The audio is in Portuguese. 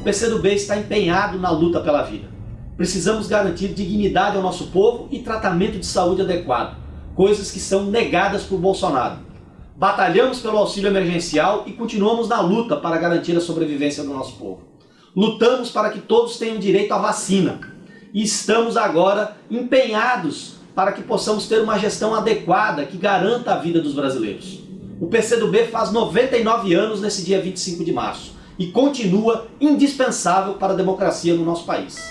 o PCdoB está empenhado na luta pela vida. Precisamos garantir dignidade ao nosso povo e tratamento de saúde adequado, coisas que são negadas por Bolsonaro. Batalhamos pelo auxílio emergencial e continuamos na luta para garantir a sobrevivência do nosso povo. Lutamos para que todos tenham direito à vacina e estamos agora empenhados para que possamos ter uma gestão adequada que garanta a vida dos brasileiros. O PCdoB faz 99 anos nesse dia 25 de março e continua indispensável para a democracia no nosso país.